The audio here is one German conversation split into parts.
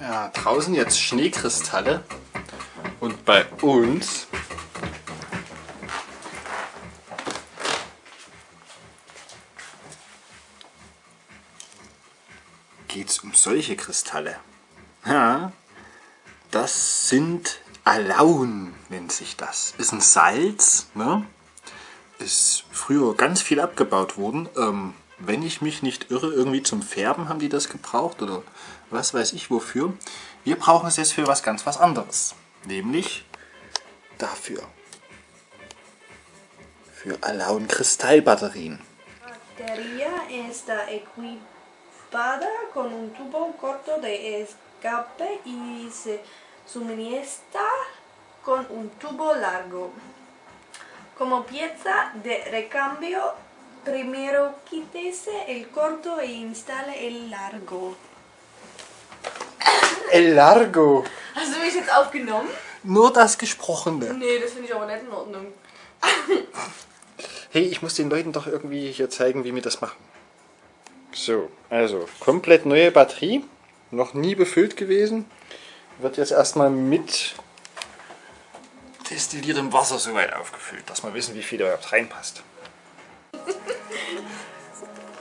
Ja, draußen jetzt Schneekristalle und bei uns geht es um solche Kristalle. Ja, das sind Alaun, nennt sich das. Ist ein Salz, ne? ist früher ganz viel abgebaut worden. Ähm, wenn ich mich nicht irre, irgendwie zum Färben haben die das gebraucht oder was weiß ich wofür. Wir brauchen es jetzt für was ganz was anderes. Nämlich dafür. Für Alaun Kristallbatterien. batería está equipada con un tubo corto de escape y se suministra con un tubo largo. Como pieza de recambio, primero quítese el corto e instale el largo. El Largo. Hast du mich jetzt aufgenommen? Nur das Gesprochene. Nee, das finde ich aber nicht in Ordnung. Hey, ich muss den Leuten doch irgendwie hier zeigen, wie wir das machen. So, also komplett neue Batterie, noch nie befüllt gewesen. Wird jetzt erstmal mit destilliertem Wasser soweit aufgefüllt, dass wir wissen, wie viel da überhaupt reinpasst.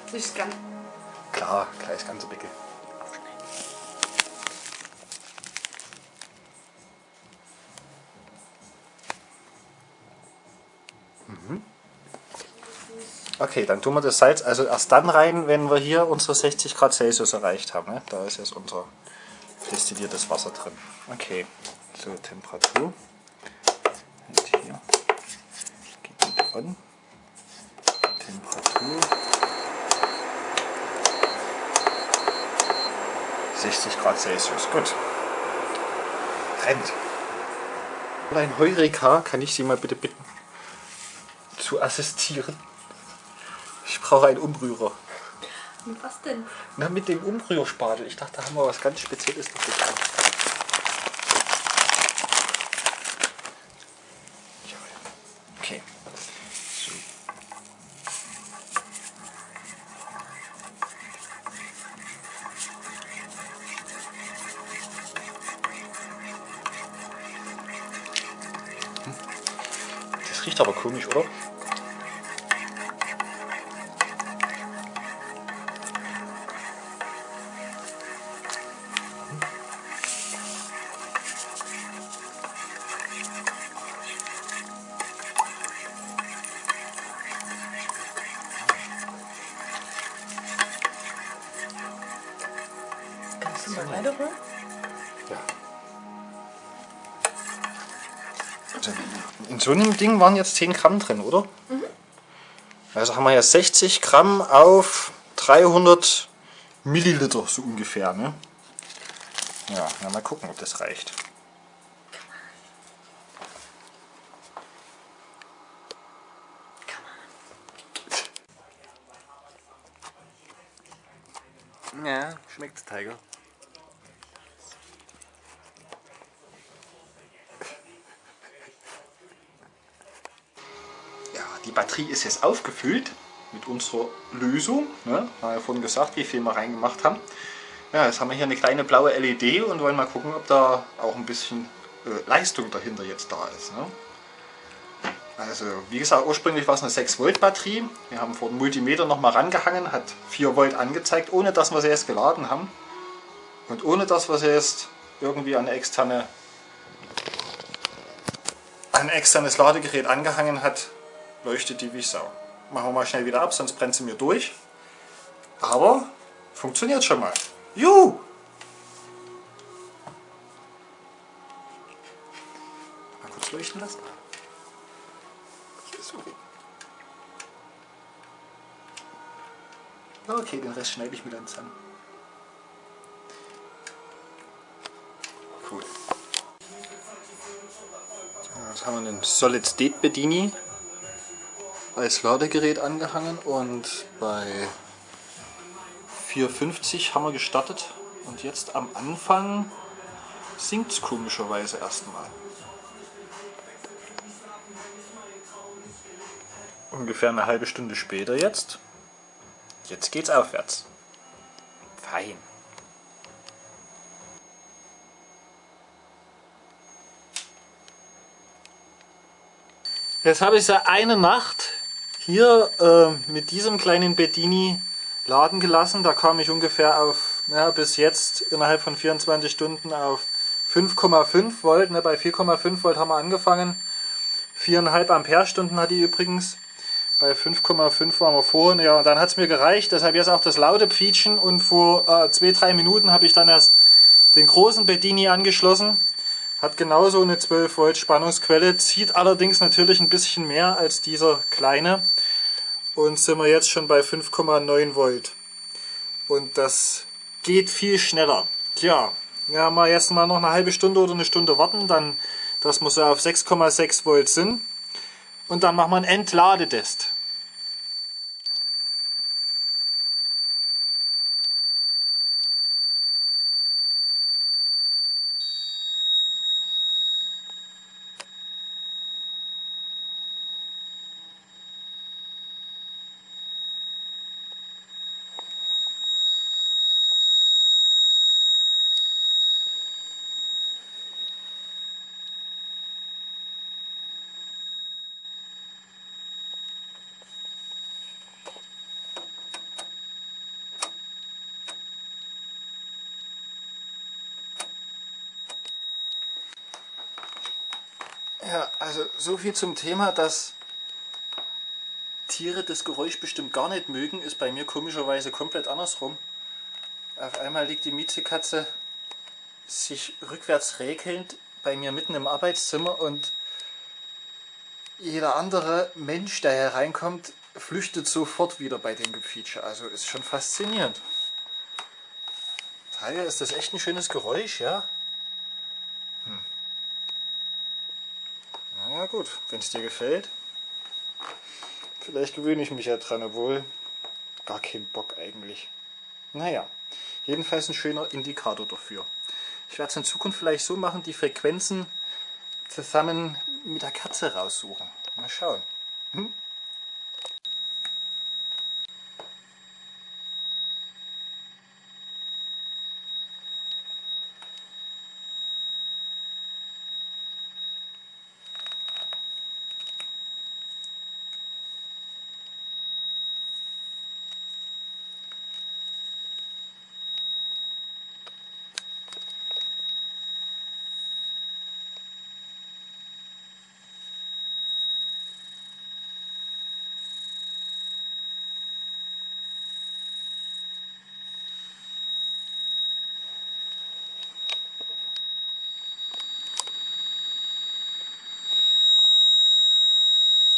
Das ist ganz. Klar, gleich das ganze Becke. Mhm. Okay, dann tun wir das Salz also erst dann rein, wenn wir hier unsere 60 Grad Celsius erreicht haben. Ne? Da ist jetzt unser destilliertes Wasser drin. Okay, so Temperatur. Und hier geht mit on. Temperatur 60 Grad Celsius. Gut. Rennt. Ein Heureka, kann ich Sie mal bitte bitten, zu assistieren? Ich brauche einen Umrührer. Mit was denn? Na, mit dem Umrührspatel. Ich dachte, da haben wir was ganz Spezielles noch getan. Das riecht so einem Ding waren jetzt 10 Gramm drin, oder? Also haben wir ja 60 Gramm auf 300 Milliliter, so ungefähr. Ne? Ja, na, mal gucken, ob das reicht. Ja, schmeckt's, Tiger. Batterie ist jetzt aufgefüllt mit unserer Lösung. Ne? Haben ja vorhin gesagt, wie viel wir reingemacht haben. Ja, jetzt haben wir hier eine kleine blaue LED und wollen mal gucken, ob da auch ein bisschen äh, Leistung dahinter jetzt da ist. Ne? Also, wie gesagt, ursprünglich war es eine 6 Volt Batterie. Wir haben vor den Multimeter nochmal rangehangen, hat 4 Volt angezeigt, ohne dass wir sie jetzt geladen haben. Und ohne dass wir sie jetzt irgendwie an externe ein externes Ladegerät angehangen hat, leuchtet die wie Sau. Machen wir mal schnell wieder ab, sonst brennt sie mir durch. Aber funktioniert schon mal. Juhu! Mal kurz leuchten lassen. Okay, den Rest schneide ich mir dann zusammen. Cool. Jetzt haben wir einen Solid State Bedini als Ladegerät angehangen und bei 4,50 haben wir gestartet und jetzt am Anfang sinkt es komischerweise erstmal. Ungefähr eine halbe Stunde später jetzt. Jetzt geht's aufwärts. Fein. Jetzt habe ich seit einer Nacht hier äh, mit diesem kleinen Bedini laden gelassen. Da kam ich ungefähr auf, ja, bis jetzt innerhalb von 24 Stunden auf 5,5 Volt. Ne, bei 4,5 Volt haben wir angefangen. 4,5 Ampere-Stunden hat die übrigens. Bei 5,5 waren wir vorhin. Ja, und dann hat es mir gereicht. Deshalb jetzt auch das laute Pfietschen. Und vor 2-3 äh, Minuten habe ich dann erst den großen Bedini angeschlossen. Hat genauso eine 12 Volt Spannungsquelle, zieht allerdings natürlich ein bisschen mehr als dieser kleine. Und sind wir jetzt schon bei 5,9 Volt. Und das geht viel schneller. Tja, ja, mal jetzt mal noch eine halbe Stunde oder eine Stunde warten, dann, dass wir so auf 6,6 Volt sind. Und dann machen wir einen Entladetest. Ja, also so viel zum Thema, dass Tiere das Geräusch bestimmt gar nicht mögen, ist bei mir komischerweise komplett andersrum. Auf einmal liegt die Miezekatze sich rückwärts räkelnd bei mir mitten im Arbeitszimmer und jeder andere Mensch, der hereinkommt, flüchtet sofort wieder bei dem Gefietsche. Also ist schon faszinierend. Daher ist das echt ein schönes Geräusch, ja. Gut, wenn es dir gefällt. Vielleicht gewöhne ich mich ja dran, obwohl gar kein Bock eigentlich. Naja, jedenfalls ein schöner Indikator dafür. Ich werde es in Zukunft vielleicht so machen, die Frequenzen zusammen mit der Katze raussuchen. Mal schauen. Hm?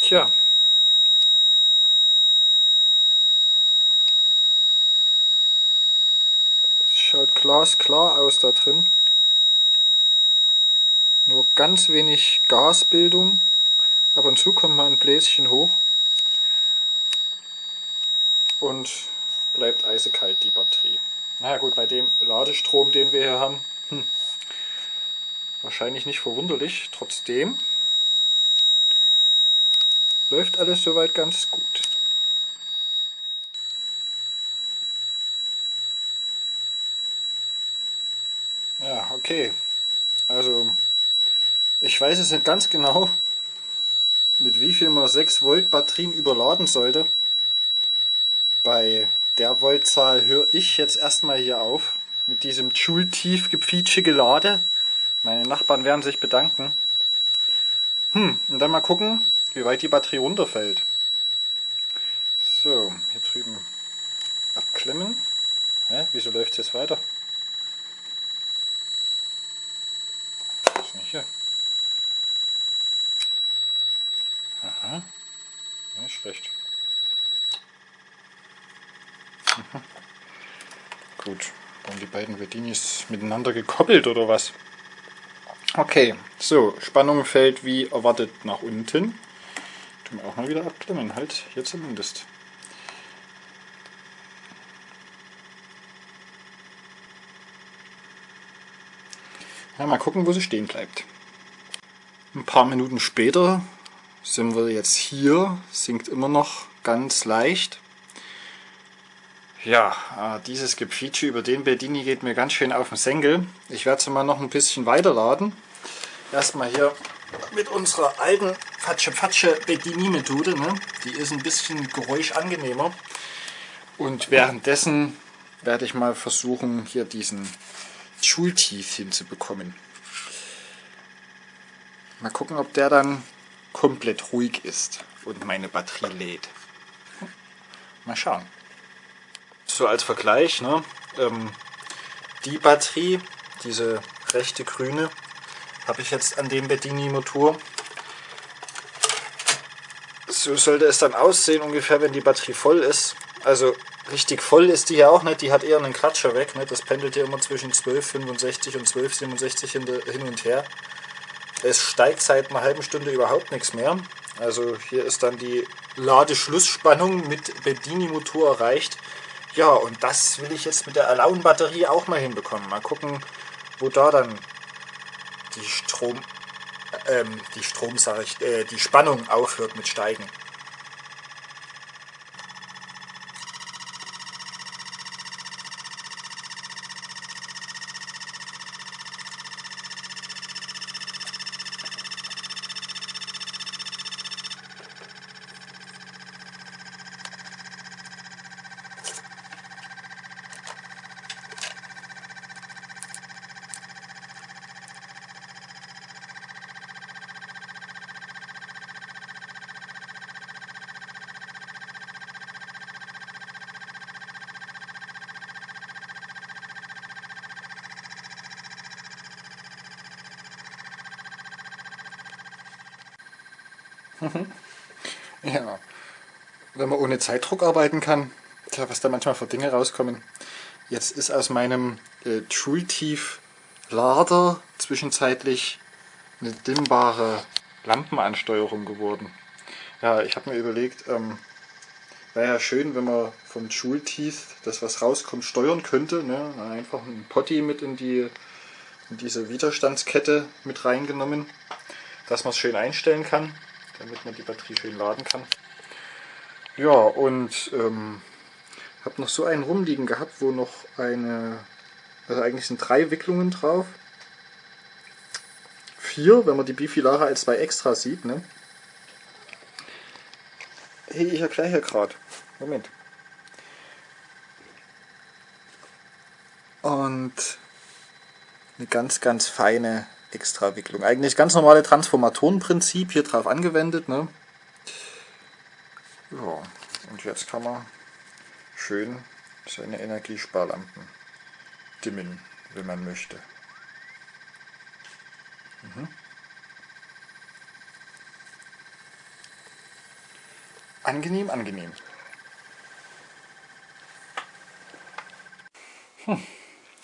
Tja. Es schaut glasklar aus da drin. Nur ganz wenig Gasbildung. Ab und zu kommt mal ein Bläschen hoch. Und bleibt eisekalt die Batterie. Naja gut, bei dem Ladestrom, den wir hier haben, hm, wahrscheinlich nicht verwunderlich. Trotzdem läuft alles soweit ganz gut. Ja, okay. Also, ich weiß es nicht ganz genau, mit wie viel man 6 Volt Batterien überladen sollte. Bei der Voltzahl höre ich jetzt erstmal hier auf. Mit diesem Joule-tief gepfietsche Gelade. Meine Nachbarn werden sich bedanken. Hm, und dann mal gucken, wie weit die Batterie runterfällt. So, hier drüben abklemmen. Hä? Wieso läuft es jetzt weiter? Was ist nicht hier? Aha. Nicht schlecht. Gut. Waren die beiden Vedinis miteinander gekoppelt oder was? Okay, so, Spannung fällt wie erwartet nach unten. Tun wir auch mal wieder abklemmen, halt hier zumindest. Ja, mal gucken, wo sie stehen bleibt. Ein paar Minuten später sind wir jetzt hier, sinkt immer noch ganz leicht. Ja, äh, dieses Gepietsche über den Bedini geht mir ganz schön auf den Senkel. Ich werde sie mal noch ein bisschen weiterladen. Erstmal hier mit unserer alten Fatsche-Fatsche Bedini-Methode. Ne? Die ist ein bisschen geräuschangenehmer. Und währenddessen werde ich mal versuchen, hier diesen Schultief hinzubekommen. Mal gucken, ob der dann komplett ruhig ist und meine Batterie lädt. Mal schauen. So als Vergleich, ne? Ähm, die Batterie, diese rechte grüne, habe ich jetzt an dem Bedini-Motor. So sollte es dann aussehen ungefähr, wenn die Batterie voll ist. Also richtig voll ist die ja auch nicht, die hat eher einen Klatscher weg. Ne? Das pendelt ja immer zwischen 12,65 und 12,67 hin und her. Es steigt seit einer halben Stunde überhaupt nichts mehr. Also hier ist dann die Ladeschlussspannung mit Bedini-Motor erreicht. Ja, und das will ich jetzt mit der Alaun-Batterie auch mal hinbekommen. Mal gucken, wo da dann die Strom, ähm, die Strom, sage ich, äh, die Spannung aufhört mit Steigen. Ja, wenn man ohne Zeitdruck arbeiten kann, was da manchmal für Dinge rauskommen. Jetzt ist aus meinem äh, Trultief-Lader zwischenzeitlich eine dimmbare Lampenansteuerung geworden. Ja, ich habe mir überlegt, ähm, wäre ja schön, wenn man vom Joule-Teeth, das was rauskommt, steuern könnte. Ne? Einfach ein Potty mit in, die, in diese Widerstandskette mit reingenommen, dass man es schön einstellen kann damit man die Batterie schön laden kann. Ja, und ähm, habe noch so einen rumliegen gehabt, wo noch eine, also eigentlich sind drei Wicklungen drauf. Vier, wenn man die Bifilare als zwei extra sieht. Ne? Hey, ich erkläre hier gerade. Moment. Und eine ganz, ganz feine Extrawicklung. Eigentlich ganz normale Transformatorenprinzip hier drauf angewendet. Ne? Ja, und jetzt kann man schön seine Energiesparlampen dimmen, wenn man möchte. Mhm. Angenehm, angenehm. Hm.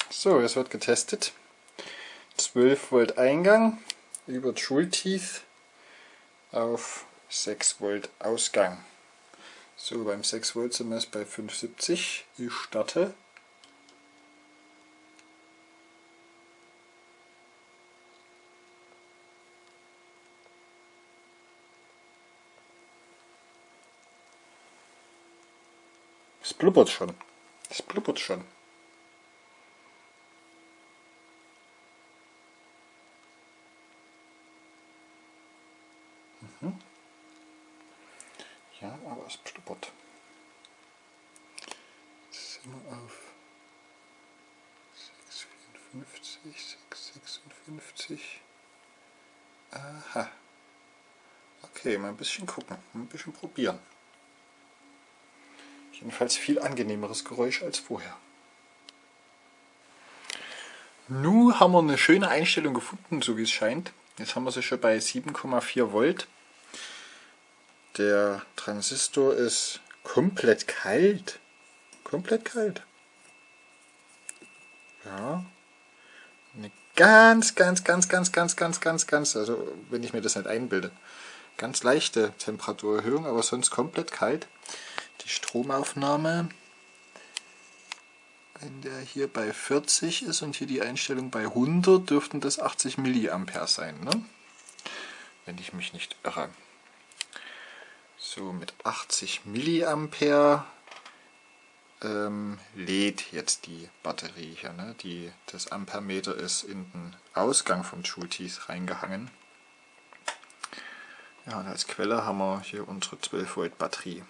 So, es wird getestet. 12 Volt Eingang über Joule Teeth auf 6 Volt Ausgang. So, beim 6 Volt sind wir jetzt bei 570. Ich starte. Es blubbert schon. Es blubbert schon. Ja, blubbert. Jetzt sind wir auf 654, 656. Aha. Okay, mal ein bisschen gucken, ein bisschen probieren. Jedenfalls viel angenehmeres Geräusch als vorher. Nun haben wir eine schöne Einstellung gefunden, so wie es scheint. Jetzt haben wir sie schon bei 7,4 Volt. Der Transistor ist komplett kalt. Komplett kalt. Ja. Eine ganz, ganz, ganz, ganz, ganz, ganz, ganz, ganz, also wenn ich mir das nicht einbilde, ganz leichte Temperaturerhöhung, aber sonst komplett kalt. Die Stromaufnahme, wenn der hier bei 40 ist und hier die Einstellung bei 100, dürften das 80 mA sein, ne? wenn ich mich nicht irre. So, mit 80 mA ähm, lädt jetzt die Batterie hier. Ne? Die, das Ampermeter ist in den Ausgang vom Joule-Teeth reingehangen. Ja, und als Quelle haben wir hier unsere 12 Volt Batterie.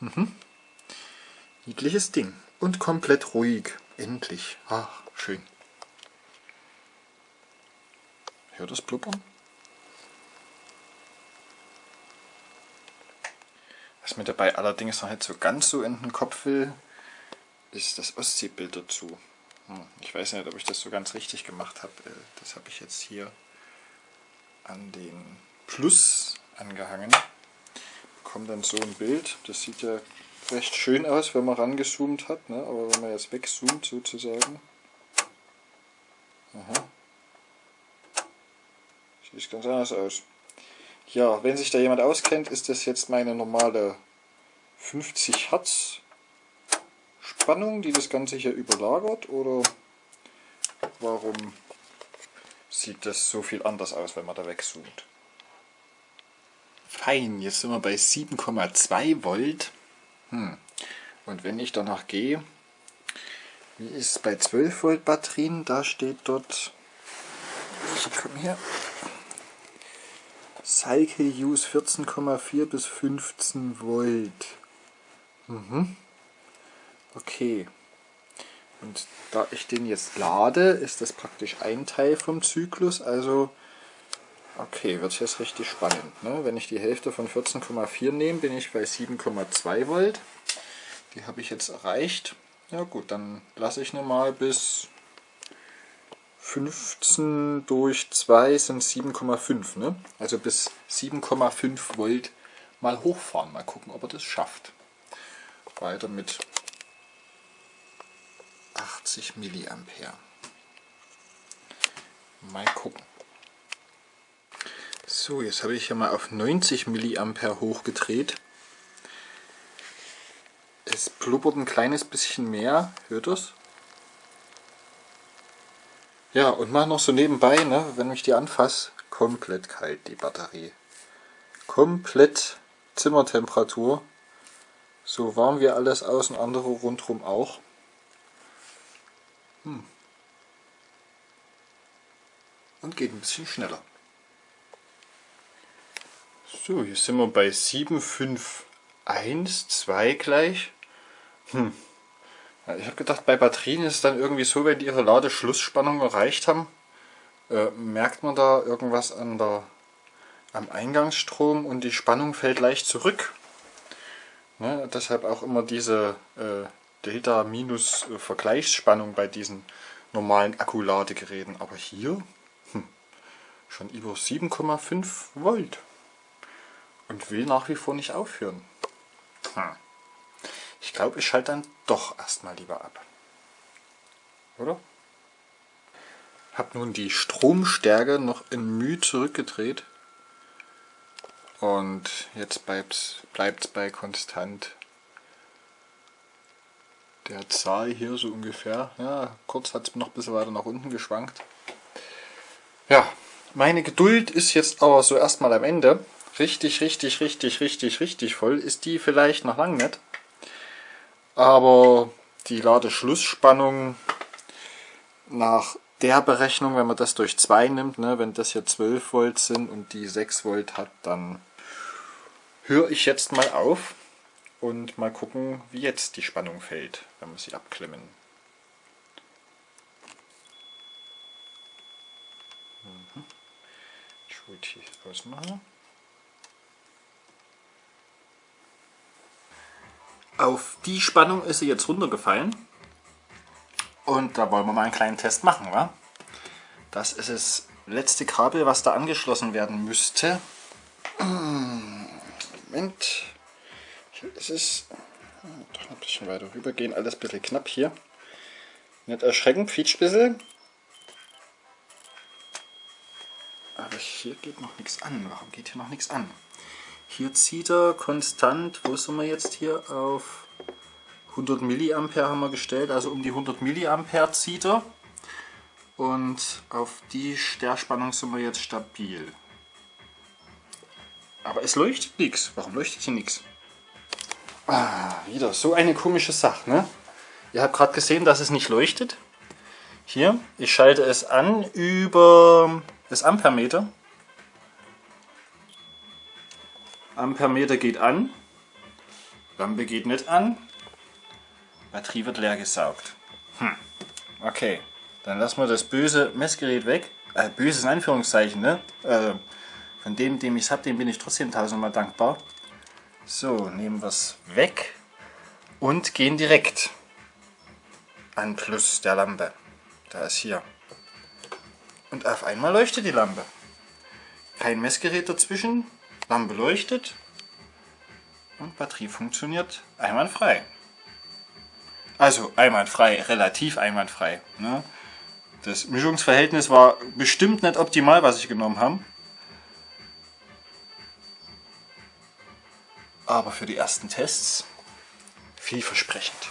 Mhm. Niedliches Ding. Und komplett ruhig. Endlich. Ach, schön. Hört das Blubbern? Was mir dabei allerdings noch nicht so ganz so in den Kopf will, ist das Ostseebild dazu. Hm, ich weiß nicht, ob ich das so ganz richtig gemacht habe. Äh, das habe ich jetzt hier an den Plus angehangen. Bekommt dann so ein Bild. Das sieht ja recht schön aus, wenn man rangezoomt hat, ne? aber wenn man jetzt wegzoomt sozusagen. Aha. Sieht ganz anders aus. Ja, wenn sich da jemand auskennt, ist das jetzt meine normale 50 Hertz Spannung, die das Ganze hier überlagert oder warum sieht das so viel anders aus, wenn man da wegzoomt? Fein, jetzt sind wir bei 7,2 Volt. Hm. Und wenn ich danach gehe, wie ist es bei 12 Volt Batterien? Da steht dort, ich komme hier, Cycle Use 14,4 bis 15 Volt. Mhm. Okay. Und da ich den jetzt lade, ist das praktisch ein Teil vom Zyklus. Also, okay, wird jetzt richtig spannend. Ne? Wenn ich die Hälfte von 14,4 nehme, bin ich bei 7,2 Volt. Die habe ich jetzt erreicht. Ja gut, dann lasse ich mal bis 15 durch 2 sind 7,5. Ne? Also bis 7,5 Volt mal hochfahren. Mal gucken, ob er das schafft. Weiter mit 80 Milliampere. Mal gucken. So, jetzt habe ich hier mal auf 90 Milliampere hochgedreht. Es blubbert ein kleines bisschen mehr. Hört das? Ja, und mach noch so nebenbei, ne, wenn ich die anfasse, komplett kalt die Batterie. Komplett Zimmertemperatur. So warm wie alles außen, andere rundherum auch. Hm. Und geht ein bisschen schneller. So, hier sind wir bei 75112 gleich. Hm. Ich habe gedacht, bei Batterien ist es dann irgendwie so, wenn die ihre Ladeschlussspannung erreicht haben, äh, merkt man da irgendwas an der, am Eingangsstrom und die Spannung fällt leicht zurück. Ne, deshalb auch immer diese äh, Delta-Vergleichsspannung äh, bei diesen normalen Akkuladegeräten. Aber hier hm, schon über 7,5 Volt und will nach wie vor nicht aufhören. Hm. Ich glaube, ich schalte dann doch erstmal lieber ab. Oder? Habe nun die Stromstärke noch in μ zurückgedreht. Und jetzt bleibt es bei konstant der Zahl hier so ungefähr. Ja, kurz hat es noch ein bisschen weiter nach unten geschwankt. Ja, meine Geduld ist jetzt aber so erstmal am Ende. Richtig, richtig, richtig, richtig, richtig voll ist die vielleicht noch lang nicht. Aber die Ladeschlussspannung nach der Berechnung, wenn man das durch 2 nimmt, ne, wenn das hier 12 Volt sind und die 6 Volt hat, dann höre ich jetzt mal auf und mal gucken, wie jetzt die Spannung fällt, wenn wir sie abklemmen. Mhm. Ich wollte hier ausmachen. Auf die Spannung ist sie jetzt runtergefallen. Und da wollen wir mal einen kleinen Test machen. Wa? Das ist das letzte Kabel, was da angeschlossen werden müsste. Moment. Es ist doch ein bisschen weiter rüber gehen, alles ein bisschen knapp hier. Nicht erschrecken, quietscht bisschen. Aber hier geht noch nichts an. Warum geht hier noch nichts an? Hier zieht er konstant, wo sind wir jetzt hier, auf 100 Milliampere haben wir gestellt, also um die 100 Milliampere zieht er. Und auf die Sterspannung sind wir jetzt stabil. Aber es leuchtet nichts. Warum leuchtet hier nichts? Ah, wieder so eine komische Sache, ne? Ihr habt gerade gesehen, dass es nicht leuchtet. Hier, ich schalte es an über das Ampermeter. Ampermeter geht an. Lampe geht nicht an. Batterie wird leer gesaugt. Hm. Okay, dann lassen wir das böse Messgerät weg. Äh, böses Anführungszeichen, ne? Äh, von dem, dem ich es habe, dem bin ich trotzdem tausendmal dankbar. So, nehmen wir es weg und gehen direkt an Plus der Lampe. Da ist hier. Und auf einmal leuchtet die Lampe. Kein Messgerät dazwischen, Lampe leuchtet und Batterie funktioniert einwandfrei. Also einwandfrei, relativ einwandfrei. Ne? Das Mischungsverhältnis war bestimmt nicht optimal, was ich genommen habe. Aber für die ersten Tests vielversprechend.